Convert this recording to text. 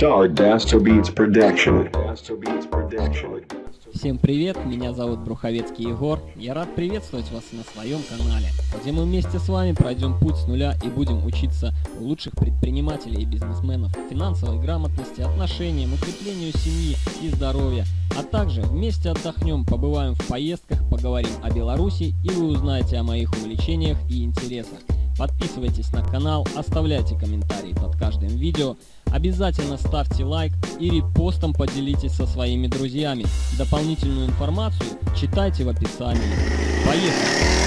Dasto Beats Production. Всем привет, меня зовут Бруховецкий Егор. Я рад приветствовать вас на своем канале, где мы вместе с вами пройдем путь с нуля и будем учиться у лучших предпринимателей и бизнесменов финансовой грамотности, отношениям, укреплению семьи и здоровья, а также вместе отдохнем, побываем в поездках, поговорим о Беларуси и вы узнаете о моих увлечениях и интересах. Подписывайтесь на канал, оставляйте комментарии под каждым видео, обязательно ставьте лайк и репостом поделитесь со своими друзьями. Дополнительную информацию читайте в описании. Поехали!